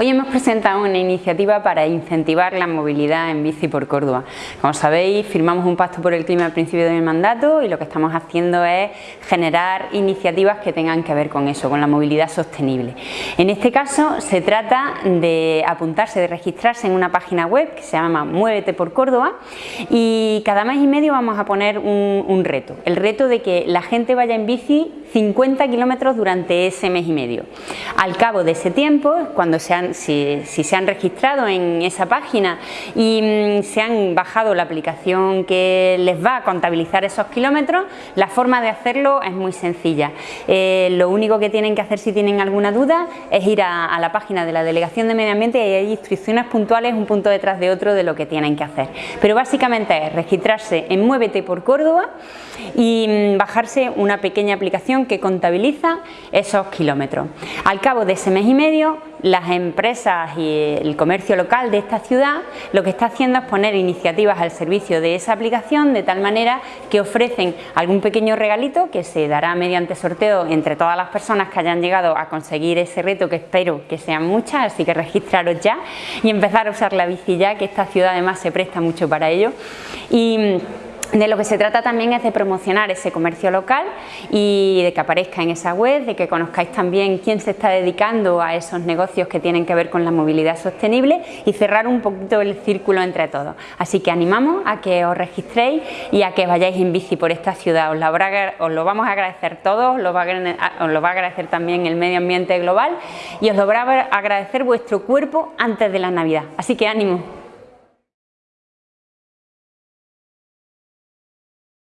Hoy hemos presentado una iniciativa para incentivar la movilidad en bici por Córdoba. Como sabéis, firmamos un pacto por el clima al principio de mi mandato y lo que estamos haciendo es generar iniciativas que tengan que ver con eso, con la movilidad sostenible. En este caso se trata de apuntarse, de registrarse en una página web que se llama Muévete por Córdoba y cada mes y medio vamos a poner un, un reto, el reto de que la gente vaya en bici 50 kilómetros durante ese mes y medio. Al cabo de ese tiempo, cuando se han si, se han registrado en esa página y mm, se han bajado la aplicación que les va a contabilizar esos kilómetros, la forma de hacerlo es muy sencilla. Eh, lo único que tienen que hacer si tienen alguna duda es ir a, la página de la Delegación de Medio Ambiente y hay instrucciones puntuales un punto detrás de otro de lo que tienen que hacer. Pero básicamente es registrarse en Muévete por Córdoba y mm, bajarse una pequeña aplicación que contabiliza esos kilómetros. Al cabo de ese mes y medio, las empresas y el comercio local de esta ciudad lo que está haciendo es poner iniciativas al servicio de esa aplicación de tal manera que ofrecen algún pequeño regalito que se dará mediante sorteo entre todas las personas que hayan llegado a conseguir ese reto que espero que sean muchas, así que registraros ya y empezar a usar la bici ya que esta ciudad además se presta mucho para ello. Y de lo que se trata también es de promocionar ese comercio local y de que aparezca en esa web, de que conozcáis también quién se está dedicando a esos negocios que tienen que ver con la movilidad sostenible y cerrar un poquito el círculo entre todos. Así que animamos a que os registréis y a que vayáis en bici por esta ciudad. Os, os lo vamos a agradecer todos, os lo, va a, os lo va a agradecer también el medio ambiente global y os lo va a agradecer vuestro cuerpo antes de la Navidad. Así que ánimo.